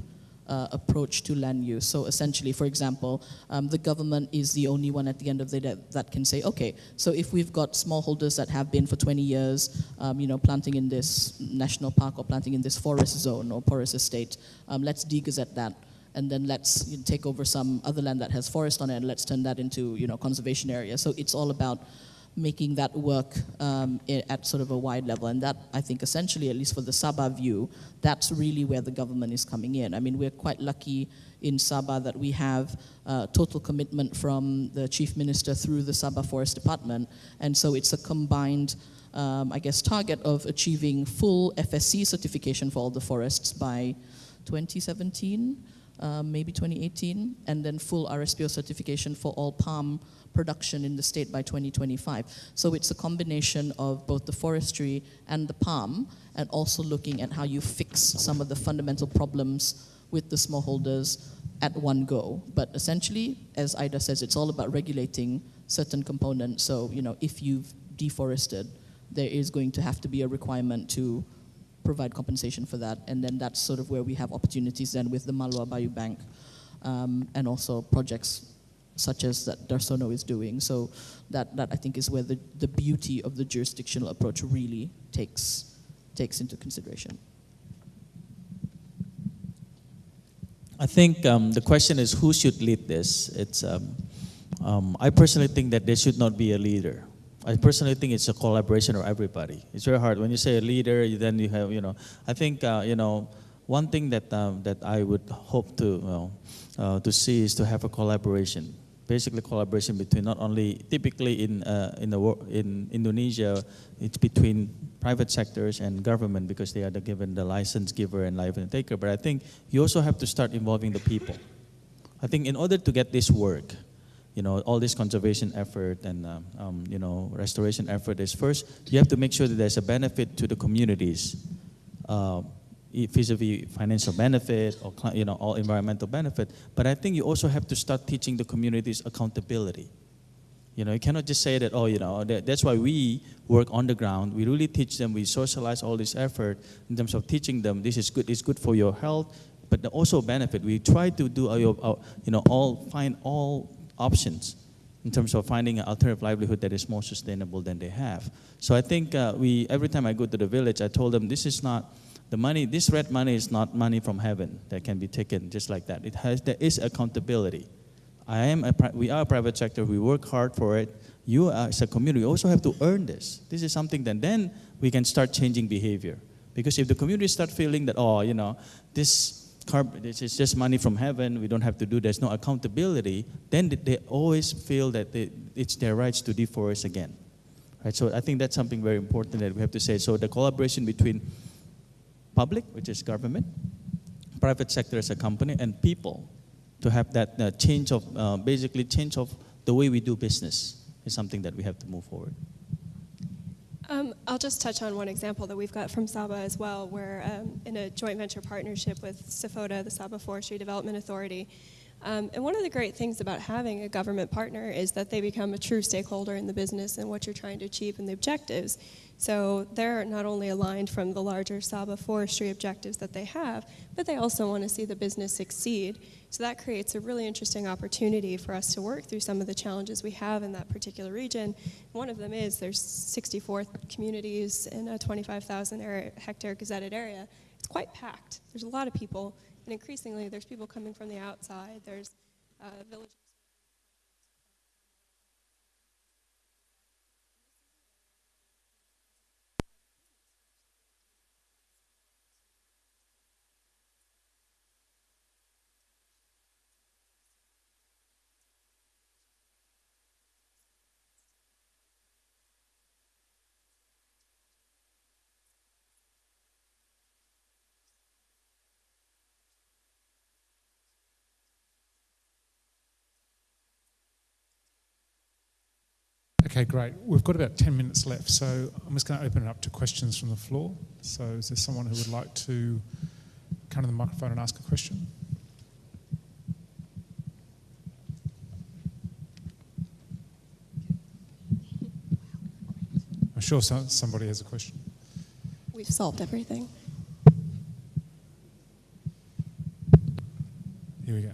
uh, approach to land use. So essentially, for example, um, the government is the only one at the end of the day that, can say, okay, so if we've got smallholders that have been for 20 years, um, you know, planting in this national park or planting in this forest zone or forest estate, um, let's degazette that. And then let's you know, take over some other land that has forest on it, and let's turn that into, you know, conservation area. So it's all about making that work um, at sort of a wide level. And that, I think, essentially, at least for the Sabah view, that's really where the government is coming in. I mean, we're quite lucky in Sabah that we have uh, total commitment from the chief minister through the Sabah Forest Department. And so it's a combined, um, I guess, target of achieving full FSC certification for all the forests by 2017. Um, maybe 2018, and then full RSPO certification for all palm production in the state by 2025. So it's a combination of both the forestry and the palm, and also looking at how you fix some of the fundamental problems with the smallholders at one go. But essentially, as Ida says, it's all about regulating certain components. So, you know, if you've deforested, there is going to have to be a requirement to provide compensation for that. And then that's sort of where we have opportunities then with the Malua BioBank um, and also projects such as that Dharsono is doing. So that, that I think is where the, the beauty of the jurisdictional approach really takes, takes into consideration. I think um, the question is who should lead this. It's, um, um, I personally think that there should not be a leader. I personally think it's a collaboration of everybody. It's very hard when you say a leader. Then you have, you know, I think, uh, you know, one thing that um, that I would hope to well, uh, to see is to have a collaboration basically collaboration between not only typically in uh, in the in Indonesia, it's between private sectors and government because they are the given the license giver and license taker. But I think you also have to start involving the people. I think in order to get this work, you know, all this conservation effort and um, um, you know restoration effort is first you have to make sure that there's a benefit to the communities. Uh, vis-a-vis financial benefit or you know all environmental benefit. But i think you also have to start teaching the communities accountability. You know you cannot just say that oh you know that, that's why we work on the ground. We really teach them we socialize all this effort in terms of teaching them this is good it's good for your health but also benefit. We try to do our, our, you know all find all options in terms of finding an alternative livelihood that is more sustainable than they have so i think uh, we every time i go to the village i told them this is not the money, this REDD money is not money from heaven that can be taken just like that. It has, there is accountability. I am a, we are a private sector. We work hard for it. You as a community also have to earn this. This is something that then we can start changing behavior. Because if the community start feeling that, oh, you know, this, is just money from heaven, we don't have to do, there's no accountability, then they always feel that they, it's their rights to deforest again. Right? So I think that's something very important that we have to say. So the collaboration between public, which is government, private sector as a company, and people to have that uh, change of, uh, basically change of the way we do business is something that we have to move forward. Um, I'll just touch on one example that we've got from Sabah as well. We're um, in a joint venture partnership with SAFODA, the Sabah Forestry Development Authority. Um, and one of the great things about having a government partner is that they become a true stakeholder in the business and what you're trying to achieve and the objectives. So they're not only aligned from the larger Sabah forestry objectives that they have, but they also want to see the business succeed. So that creates a really interesting opportunity for us to work through some of the challenges we have in that particular region. One of them is there's 64 communities in a 25,000 hectare gazetted area. It's quite packed. There's a lot of people, and increasingly there's people coming from the outside. There's uh, villages. Okay, great. We've got about 10 minutes left, so I'm just going to open it up to questions from the floor. So, is there someone who would like to come to the microphone and ask a question? I'm sure so- somebody has a question. We've solved everything. Here we go.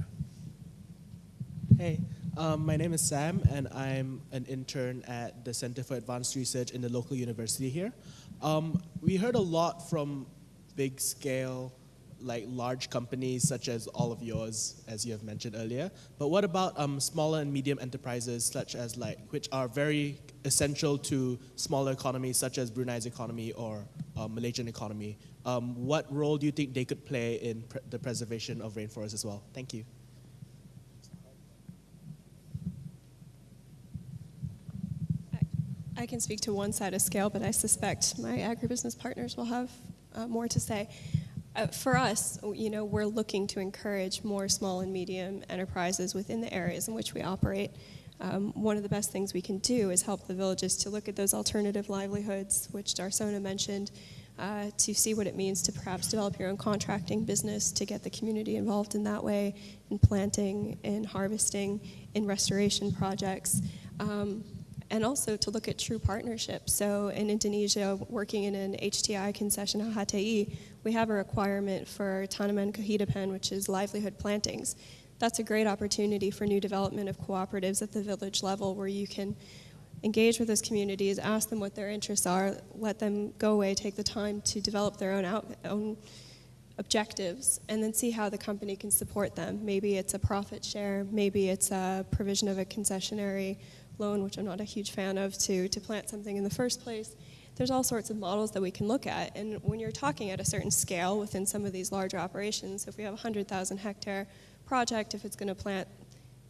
Um, my name is Sam, and I'm an intern at the Center for Advanced Research in the local university here. Um, we heard a lot from big scale, like large companies such as all of yours, as you have mentioned earlier. But what about um, smaller and medium enterprises, such as like which are very essential to smaller economies, such as Brunei's economy or uh, Malaysian economy? Um, what role do you think they could play in pre- the preservation of rainforests as well? Thank you. I can speak to one side of scale, but I suspect my agribusiness partners will have uh, more to say. Uh, for us, you know, we're looking to encourage more small and medium enterprises within the areas in which we operate. Um, one of the best things we can do is help the villages to look at those alternative livelihoods, which Dharsono mentioned, uh, to see what it means to perhaps develop your own contracting business, to get the community involved in that way, in planting, in harvesting, in restoration projects. Um, and also to look at true partnerships. So in Indonesia, working in an HTI concession HTI, we have a requirement for tanaman kehidupan, which is livelihood plantings. That's a great opportunity for new development of cooperatives at the village level where you can engage with those communities, ask them what their interests are, let them go away, take the time to develop their own, out, own objectives, and then see how the company can support them. Maybe it's a profit share, maybe it's a provision of a concessionary loan, which I'm not a huge fan of, to, to plant something in the first place. There's all sorts of models that we can look at. And when you're talking at a certain scale within some of these larger operations, if we have a 100,000 hectare project, if it's going to plant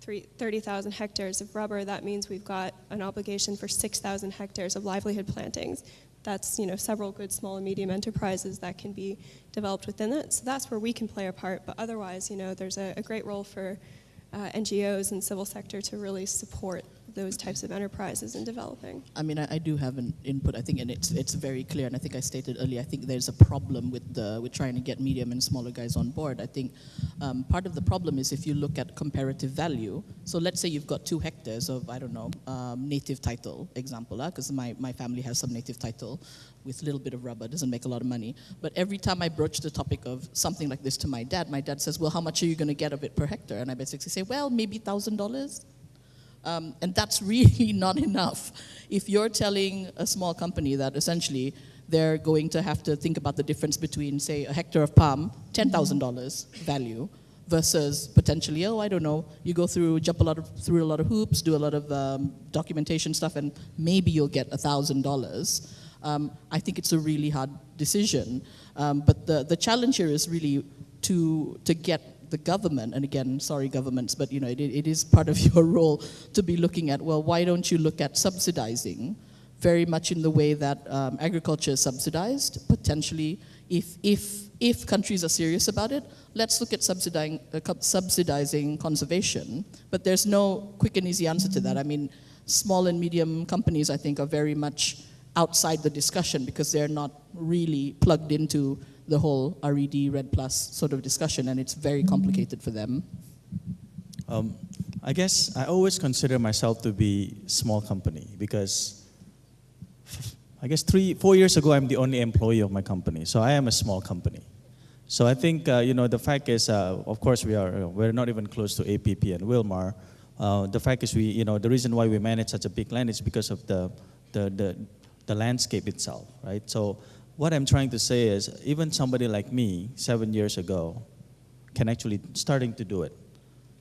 30,000 hectares of rubber, that means we've got an obligation for 6,000 hectares of livelihood plantings. That's you know several good small and medium enterprises that can be developed within it. So that's where we can play a part. But otherwise, you know, there's a, a great role for uh, NGOs and civil sector to really support those types of enterprises in developing. I mean, I, I do have an input. I think, and it's it's very clear. And I think I stated earlier. I think there's a problem with the with trying to get medium and smaller guys on board. I think um, part of the problem is if you look at comparative value. So let's say you've got two hectares of I don't know um, native title example, because my my family has some native title with a little bit of rubber. Doesn't make a lot of money. But every time I broach the topic of something like this to my dad, my dad says, "Well, how much are you going to get of it per hectare?" And I basically say, "Well, maybe thousand dollars." Um, and that's really not enough. If you're telling a small company that essentially they're going to have to think about the difference between, say, a hectare of palm, $10,000 value, versus potentially, oh, I don't know, you go through, jump a lot of, through a lot of hoops, do a lot of um, documentation stuff, and maybe you'll get $1,000. Um, I think it's a really hard decision. Um, but the, the challenge here is really to, to get the government, and again, sorry governments, but you know, it, it is part of your role to be looking at, well, why don't you look at subsidizing very much in the way that um, agriculture is subsidized, potentially, if, if, if countries are serious about it, let's look at subsidizing, uh, subsidizing conservation, but there's no quick and easy answer to that. I mean, small and medium companies, I think, are very much outside the discussion because they're not really plugged into the whole REDD, REDD Plus sort of discussion, and it's very complicated for them. Um, I guess I always consider myself to be small company because I guess three, four years ago, I'm the only employee of my company. So I am a small company. So I think, uh, you know, the fact is, uh, of course, we are, we're not even close to APP and Wilmar. Uh, the fact is, we, you know, the reason why we manage such a big land is because of the, the, the, the landscape itself, right? So what I'm trying to say is, even somebody like me, seven years ago, can actually starting to do it.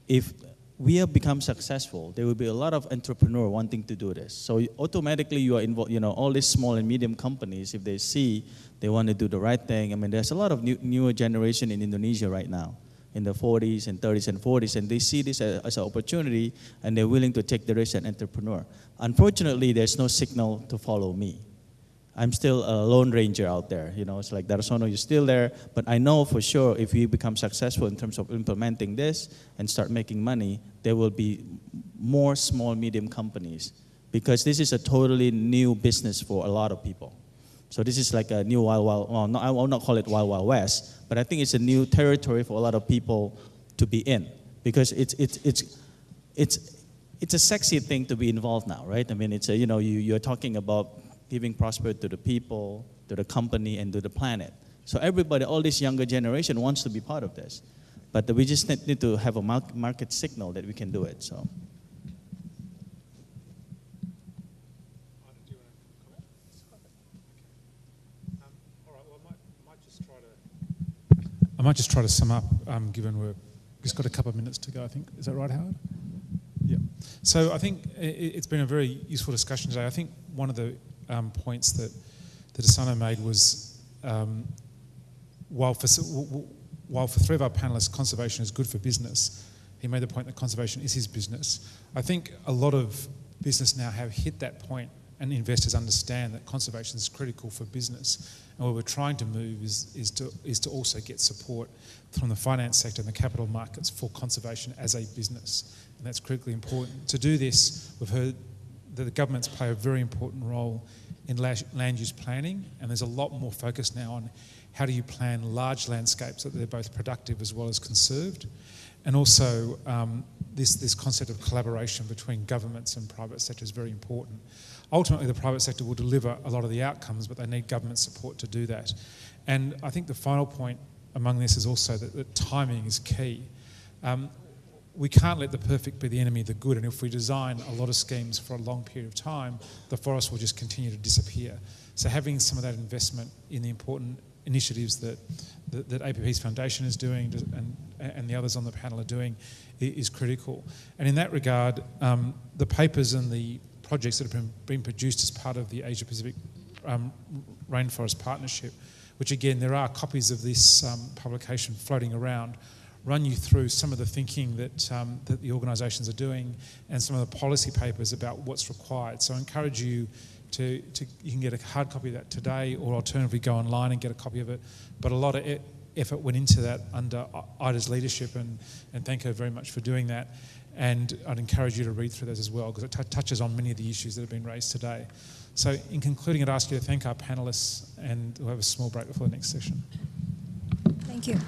If we have become successful, there will be a lot of entrepreneur wanting to do this. So automatically you are involved, you know, all these small and medium companies, if they see they want to do the right thing, I mean, there's a lot of new, newer generation in Indonesia right now, in the 40s and 30s and 40s, and they see this as, as an opportunity and they're willing to take the risk and entrepreneur. Unfortunately, there's no signal to follow me. I'm still a lone ranger out there. You know, it's like Dharsono, you're still there, but I know for sure if we become successful in terms of implementing this and start making money, there will be more small, medium companies because this is a totally new business for a lot of people. So this is like a new wild, wild, well, I will not call it wild, wild west, but I think it's a new territory for a lot of people to be in because it's, it's, it's, it's, it's a sexy thing to be involved now, right? I mean, it's a, you know, you, you're talking about giving prosperity to the people, to the company, and to the planet. So everybody, all this younger generation wants to be part of this. But we just need need to have a market signal that we can do it, so. I might just try to sum up, um, given we've just got a couple of minutes to go, I think. Is that right, Howard? Yeah. So I think i- i- it's been a very useful discussion today. I think one of the um, points that, that Dharsono made was um, while, for, while for three of our panelists, conservation is good for business, he made the point that conservation is his business. I think a lot of business now have hit that point and investors understand that conservation is critical for business. And where we're trying to move is, is, to, is to also get support from the finance sector and the capital markets for conservation as a business. And that's critically important. To do this, we've heard the governments play a very important role in land use planning, and there's a lot more focus now on how do you plan large landscapes that they're both productive as well as conserved. And also, um, this, this concept of collaboration between governments and private sector is very important. Ultimately, the private sector will deliver a lot of the outcomes, but they need government support to do that. And I think the final point among this is also that, that timing is key. Um, we can't let the perfect be the enemy of the good, and if we design a lot of schemes for a long period of time, the forest will just continue to disappear. So having some of that investment in the important initiatives that, that, that APP's foundation is doing and, and the others on the panel are doing is critical. And in that regard, um, the papers and the projects that have been, been produced as part of the Asia Pacific um, Rainforest Partnership, which again, there are copies of this um, publication floating around, run you through some of the thinking that, um, that the organisations are doing and some of the policy papers about what's required. So I encourage you to, to you can get a hard copy of that today or alternatively go online and get a copy of it. But a lot of e- effort went into that under Ida's leadership and, and thank her very much for doing that. And I'd encourage you to read through those as well because it t- touches on many of the issues that have been raised today. So in concluding, I'd ask you to thank our panellists and we'll have a small break before the next session. Thank you.